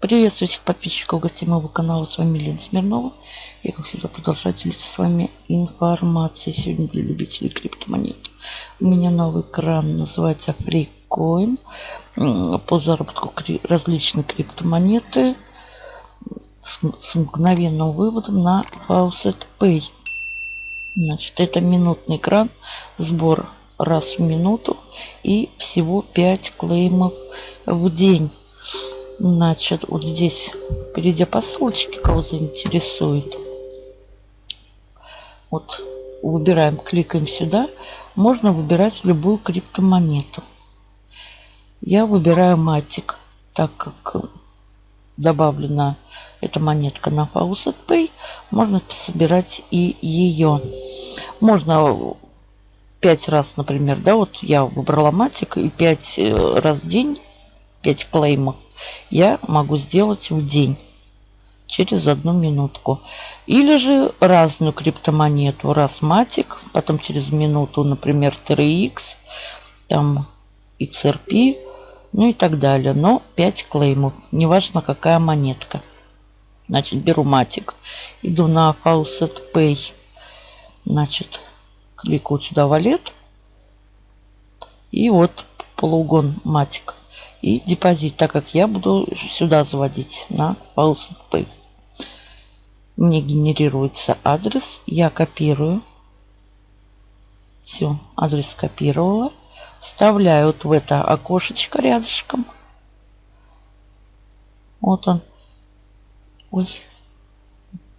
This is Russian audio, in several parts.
Приветствую всех подписчиков гостей моего канала. С вами Лена Смирнова. Я, как всегда, продолжаю делиться с вами информацией. Сегодня для любителей криптомонет. У меня новый кран, называется FreeCoin. По заработку различные криптомонеты с, с мгновенным выводом на Faucet Pay. Значит, это минутный кран, сбор раз в минуту и всего 5 клеймов в день. Значит, вот здесь, перейдя по ссылочке, кого заинтересует, вот выбираем, кликаем сюда, можно выбирать любую криптомонету. Я выбираю матик, так как добавлена эта монетка на Faucet Pay, можно собирать и ее. Можно пять раз, например, да, вот я выбрала матик и пять э, раз в день, пять клеймов я могу сделать в день через одну минутку. Или же разную криптомонету. Раз матик, потом через минуту, например, 3x, там XRP, ну и так далее. Но 5 клеймов, неважно какая монетка. Значит, беру матик, иду на Faucet Pay, значит, кликаю сюда валет. И вот полугон матик и депозит, так как я буду сюда заводить на Pulse Pay. Мне генерируется адрес, я копирую. Все, адрес копировала. Вставляю вот в это окошечко рядышком. Вот он. Ой.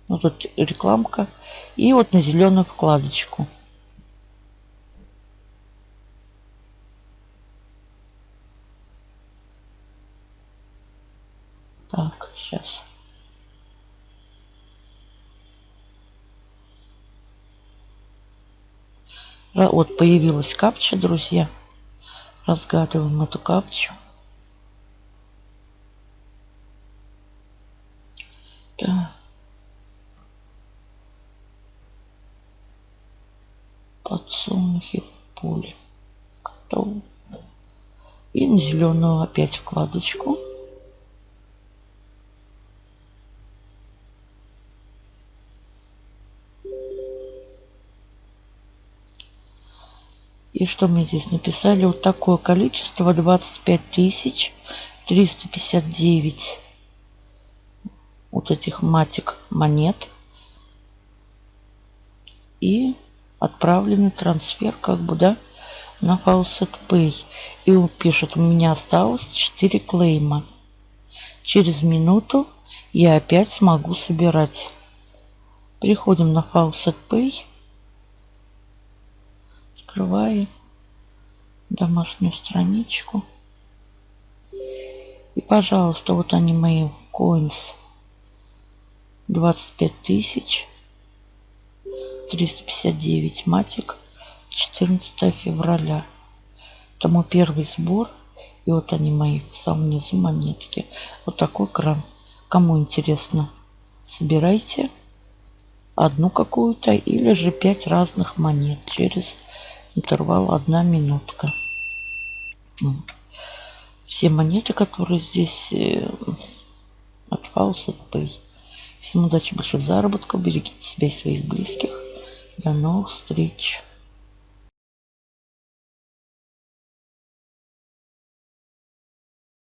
Вот тут рекламка. И вот на зеленую вкладочку. Так, сейчас. Вот появилась капча, друзья. Разгадываем эту капчу. Да. Подсолнухи в поле. Готово. И на зеленую опять вкладочку. И что мне здесь написали? Вот такое количество 25 тысяч 359 вот этих матик монет. И отправленный трансфер как бы, да, на Faucet Pay. И он пишет, у меня осталось 4 клейма. Через минуту я опять смогу собирать. Приходим на Faucet Pay. Открываю домашнюю страничку. И, пожалуйста, вот они мои coins. 25 тысяч. 359 матик. 14 февраля. Это мой первый сбор. И вот они мои в самом низу монетки. Вот такой кран. Кому интересно, собирайте одну какую-то или же пять разных монет через интервал одна минутка. Все монеты, которые здесь э, от Pay. Всем удачи, больших заработков. Берегите себя и своих близких. До новых встреч.